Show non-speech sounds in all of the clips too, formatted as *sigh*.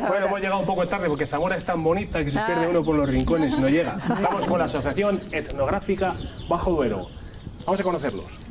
Bueno, hemos llegado un poco tarde porque Zamora es tan bonita que se pierde uno por los rincones y no llega. *laughs* Estamos con la Asociación Etnográfica Bajo Duero. Vamos a conocerlos.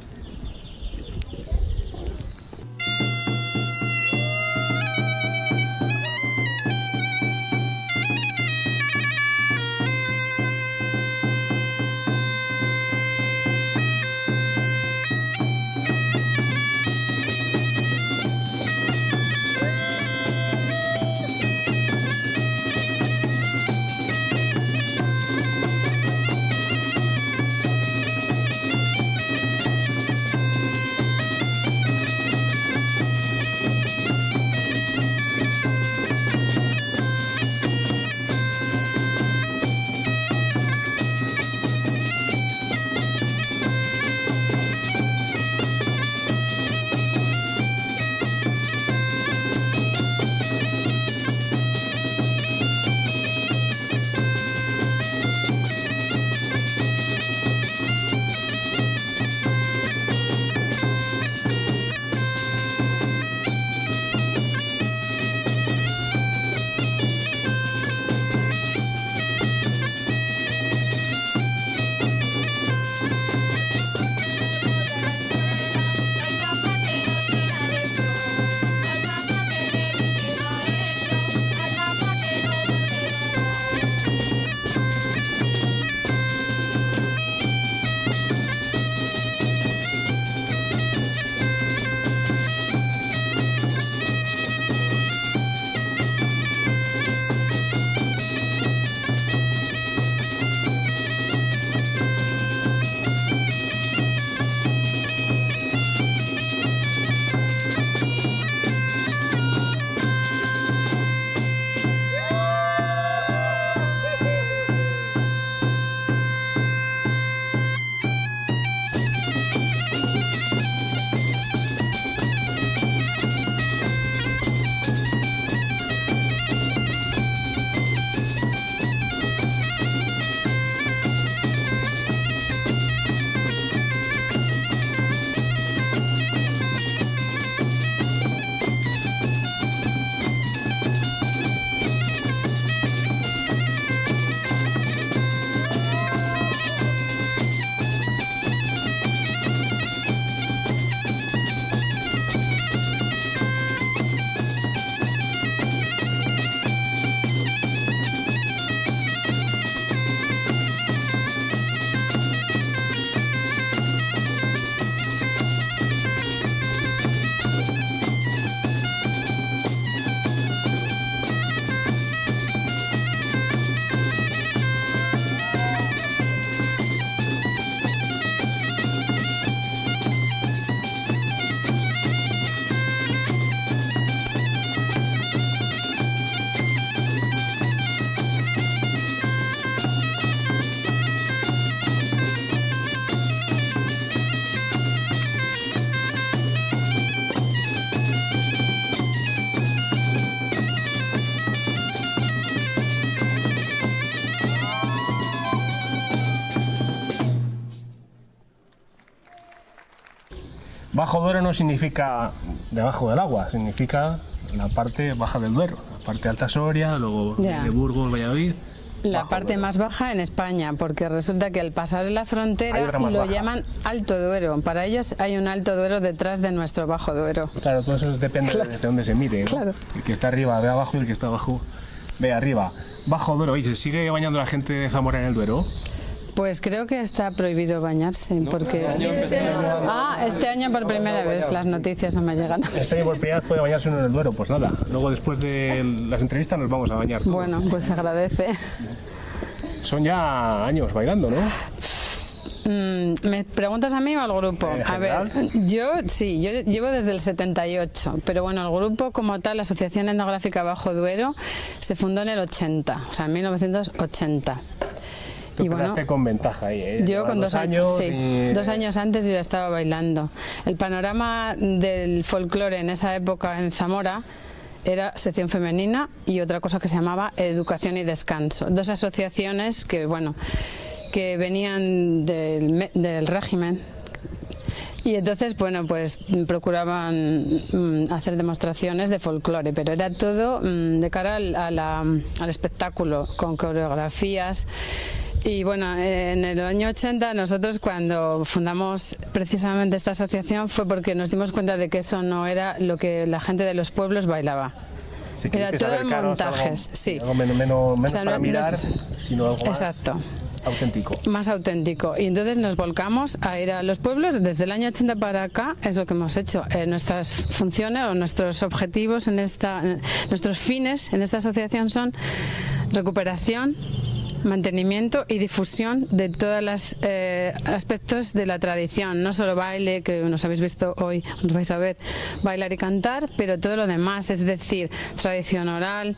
Bajo Duero no significa debajo del agua, significa la parte baja del Duero, la parte alta Soria, luego de Burgos, Valladolid. La parte más baja en España, porque resulta que al pasar la frontera lo llaman Alto Duero. Para ellos hay un Alto Duero detrás de nuestro Bajo Duero. Claro, todo eso depende de dónde se mire. Claro. El que está arriba ve abajo y el que está abajo ve arriba. Bajo Duero, ¿y se sigue bañando la gente de Zamora en el Duero? Pues creo que está prohibido bañarse, porque... Ah, este año por primera vez, las noticias no me llegan. Este año por primera vez puede bañarse uno en el Duero, pues nada. Luego después de las entrevistas nos vamos a bañar. Bueno, pues se agradece. Son ya años bailando, ¿no? Mm, ¿Me preguntas a mí o al grupo? A ver, yo sí, yo llevo desde el 78, pero bueno, el grupo como tal, la Asociación Etnográfica Bajo Duero, se fundó en el 80, o sea, en 1980 y bueno, con ventaja ahí, ¿eh? Yo con dos, años, sí, dos años antes yo ya estaba bailando. El panorama del folclore en esa época en Zamora era sección femenina y otra cosa que se llamaba educación y descanso. Dos asociaciones que, bueno, que venían del, del régimen Y entonces, bueno, pues procuraban mm, hacer demostraciones de folclore, pero era todo mm, de cara al, al espectáculo, con coreografías. Y bueno, en el año 80 nosotros cuando fundamos precisamente esta asociación fue porque nos dimos cuenta de que eso no era lo que la gente de los pueblos bailaba. era todo en montajes, sí. menos, para mirar, sino algo Exacto. auténtico. Más auténtico. Y entonces nos volcamos a ir a los pueblos. Desde el año 80 para acá es lo que hemos hecho. Eh, nuestras funciones o nuestros objetivos en esta, nuestros fines en esta asociación son recuperación, mantenimiento y difusión de todos los eh, aspectos de la tradición, no solo baile, que nos habéis visto hoy, nos vais a ver, bailar y cantar, pero todo lo demás, es decir, tradición oral,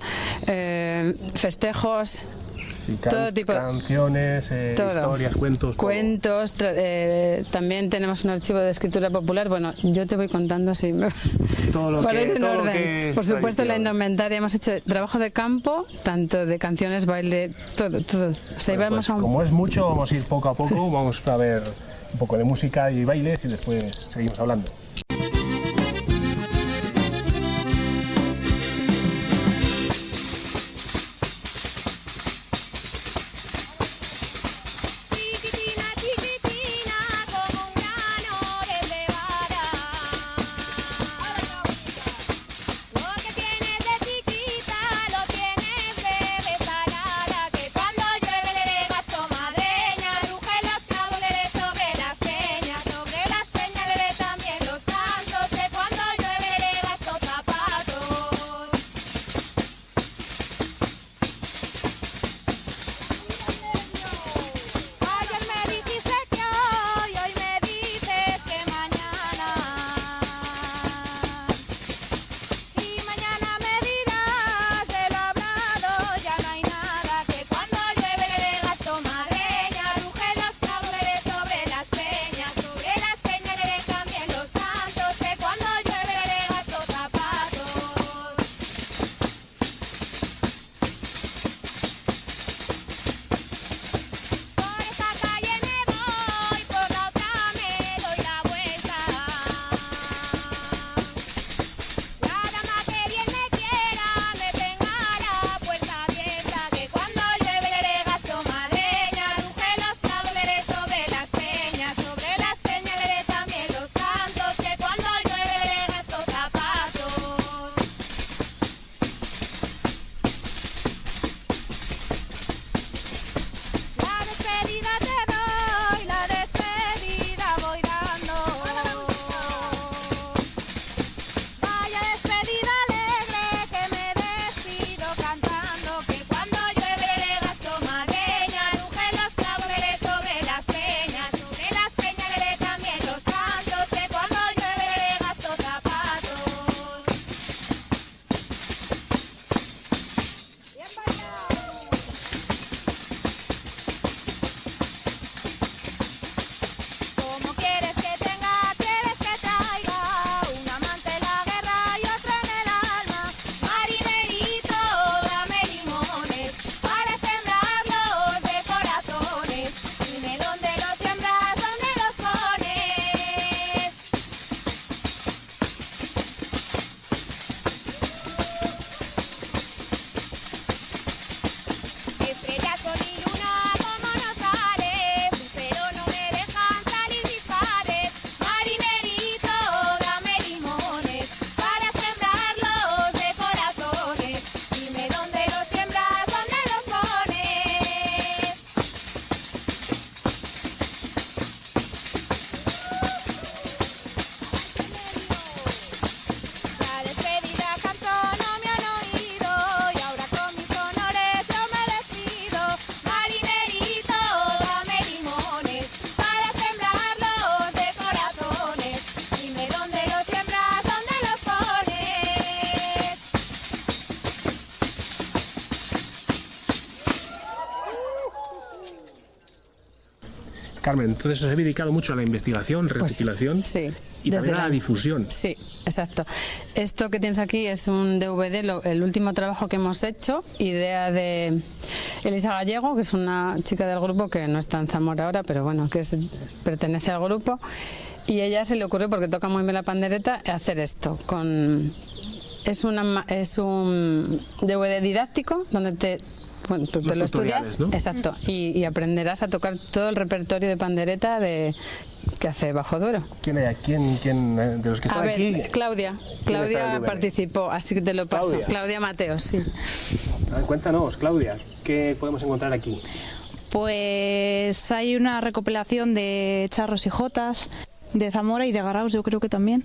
eh, festejos, todo tipo canciones, eh, historias, cuentos. Cuentos, eh, también tenemos un archivo de escritura popular. Bueno, yo te voy contando si me *laughs* todo lo que, Por supuesto, la indumentaria hemos hecho trabajo de campo, tanto de canciones, baile, todo, todo. Pues como es mucho, vamos a ir poco a poco, *laughs* vamos a ver un poco de música y bailes y después seguimos hablando. Carmen, entonces os habéis dedicado mucho a la investigación, pues recopilación y también a la, difusión. Sí, exacto. Esto que tienes aquí es un DVD, el último trabajo que hemos hecho, idea de Elisa Gallego, que es una chica del grupo que no está en Zamora ahora, pero bueno, que pertenece al grupo y ella se le ocurrió, porque toca muy bien la pandereta, hacer esto. con Es, una, es un DVD didáctico donde te bueno, tú te lo estudias, exacto, y, aprenderás a tocar todo el repertorio de pandereta de que hace Bajo Duro. ¿Quién hay? ¿Quién, quién eh, de los que están aquí? Claudia. Claudia participó, así que te lo paso. Claudia, Mateo, sí. cuéntanos, Claudia, ¿qué podemos encontrar aquí? Pues hay una recopilación de charros y jotas, de Zamora y de Garaus yo creo que también.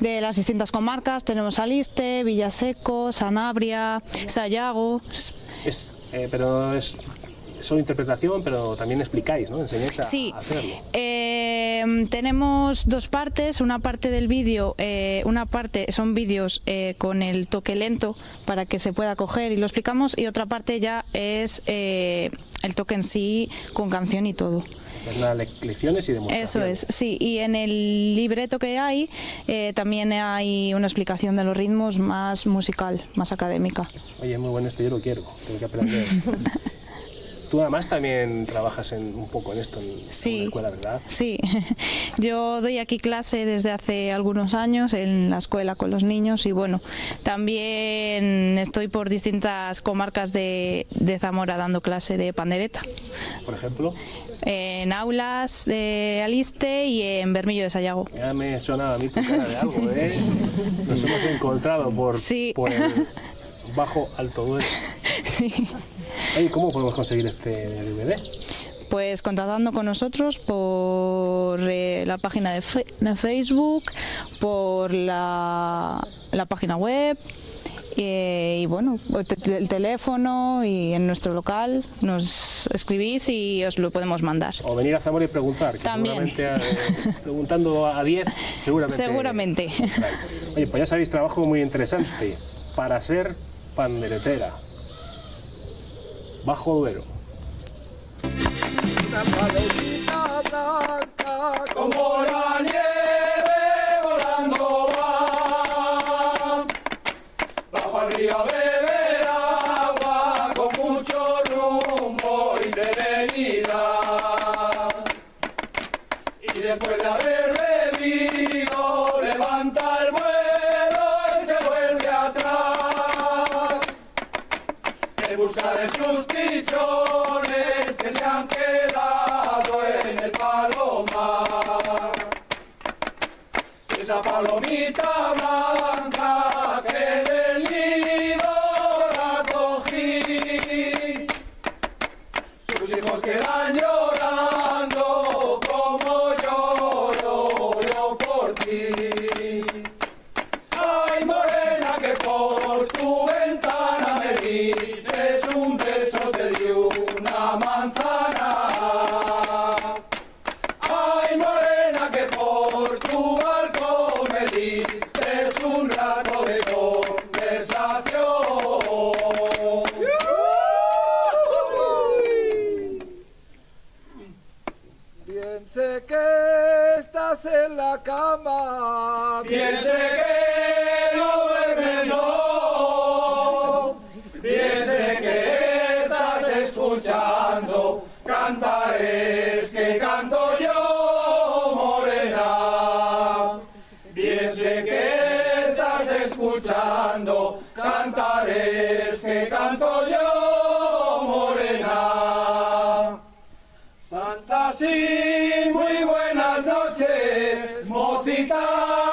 De las distintas comarcas tenemos Aliste, Villaseco, Sanabria, Sayago. Es, eh, pero es solo interpretación, pero también explicáis, ¿no? Enseñáis a, sí. hacerlo. Eh, tenemos dos partes, una parte del vídeo, eh, una parte son vídeos con el toque lento para que se pueda coger y lo explicamos, y otra parte ya es el toque en sí con canción y todo lecciones y Eso es, sí. Y en el libreto que hay eh, también hay una explicación de los ritmos más musical, más académica. Oye, muy bueno esto, yo lo quiero, tengo que aprender. *laughs* Tú además también trabajas en, un poco en esto, en, la escuela, ¿verdad? Sí, *laughs* yo doy aquí clase desde hace algunos años en la escuela con los niños y bueno, también estoy por distintas comarcas de, de Zamora dando clase de pandereta. Por ejemplo en aulas de Aliste y en Bermillo de Sayago. Ya me sonaba a mí tu cara de *laughs* algo, ¿eh? Nos hemos encontrado por, por el *laughs* bajo alto duelo. Sí. Oye, ¿cómo podemos conseguir este DVD? Pues contactando con nosotros por eh, la página de, de, Facebook, por la, la página web, y, bueno, el teléfono y en nuestro local nos escribís y os lo podemos mandar. O venir a Zamora y preguntar. También. Eh, preguntando a 10, seguramente. Seguramente. Oye, pues ya sabéis, trabajo muy interesante para ser panderetera. Bajo Duero. Una palomita blanca como la nieve volando a beber agua con mucho rumbo y serenidad. Y después de haber bebido, levanta el vuelo de sus pichones que se han quedado en el palomar. Esa palomita blanca Africa!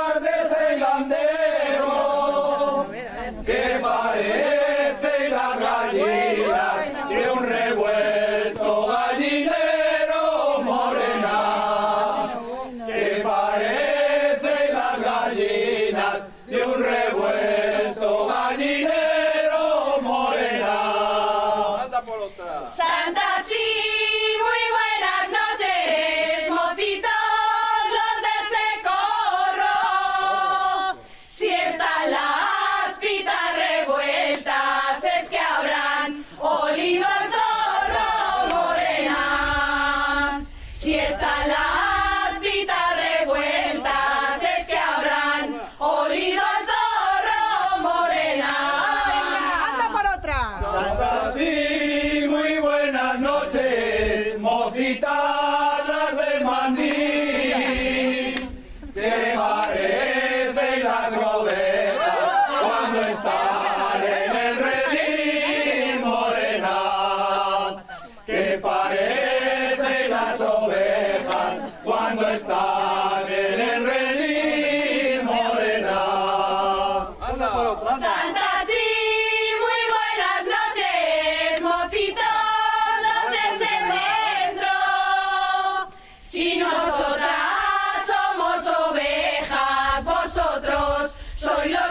Soy lo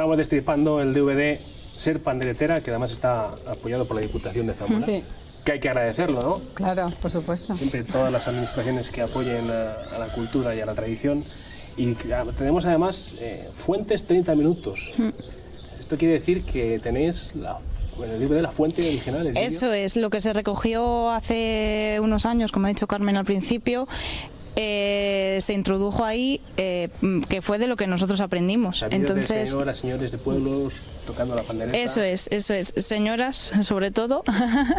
Estábamos destripando el DVD Ser Panderetera, que además está apoyado por la Diputación de Zamora. Sí. Que hay que agradecerlo, ¿no? Claro, por supuesto. Siempre todas las administraciones que apoyen a, a la cultura y a la tradición. Y tenemos además eh, fuentes 30 minutos. Esto quiere decir que tenéis la, en el DVD la fuente original. el. Eso es lo que se recogió hace unos años, como ha dicho Carmen al principio. Eh, se introdujo ahí, eh, mm, que fue de lo que nosotros aprendimos. Entonces, señoras, señores de pueblos tocando la pandereta. Eso es, eso es. Señoras, sobre todo,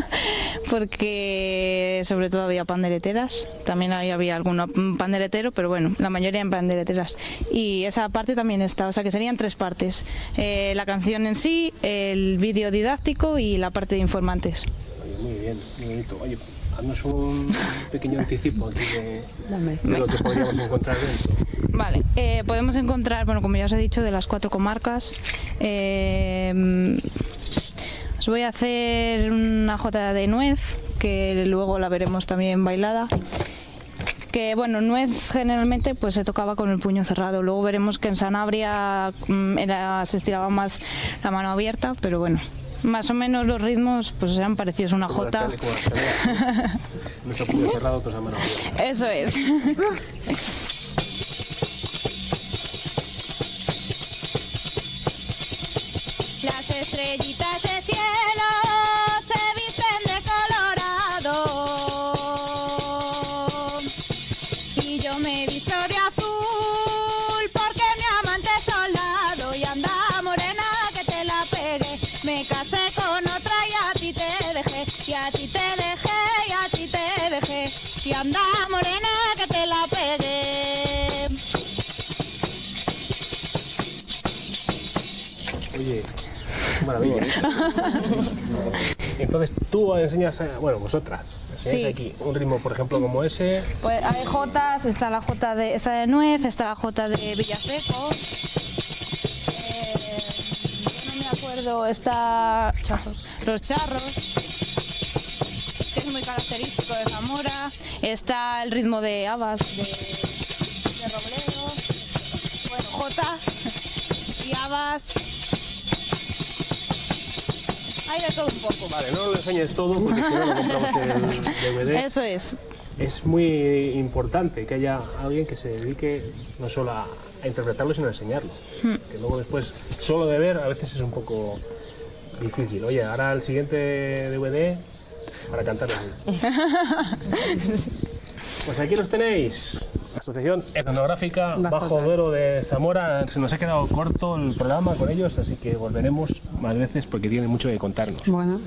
*laughs* porque sobre todo había pandereteras. También había, había alguno mm, panderetero, pero bueno, la mayoría en pandereteras. Y esa parte también está, o sea que serían tres partes. Eh, la canción en sí, el vídeo didáctico y la parte de informantes. Oye, muy bien, muy bonito. Oye, haznos un pequeño anticipo de lo que podríamos encontrar dentro. Vale, eh, podemos encontrar, bueno, como ya os he dicho, de las cuatro comarcas. eh, os voy a hacer una jota de nuez, que luego la veremos también bailada. Que bueno, nuez generalmente pues se tocaba con el puño cerrado. Luego veremos que en Sanabria mm, era, se estiraba más la mano abierta, pero bueno, más o menos los ritmos pues eran parecidos a una jota. *laughs* Eso es. Las estrellitas *laughs* Entonces tú enseñas, a- bueno, vosotras, enseñáis Sí. aquí un ritmo, por ejemplo, como ese. Pues hay jotas, está la jota de, está de nuez, está la jota de Villaseco. Eh, yo no me acuerdo, está los charros, que es muy característico de Zamora. Está el ritmo de habas, de, de Robledo. Bueno, jota y habas. Hay de todo un poco. Vale, no lo enseñes todo porque si no lo compramos el DVD. *laughs* Eso es. Es muy importante que haya alguien que se dedique no solo a, interpretarlo, sino a enseñarlo. Hmm. Que luego después, solo de ver, a veces es un poco difícil. Oye, ahora el siguiente DVD para cantar así. *laughs* Pues aquí los tenéis. Asociación Etnográfica Bajo Bajo Duero de Zamora. Se nos ha quedado corto el programa con ellos, así que volveremos más veces porque tienen mucho que contarnos. Bueno,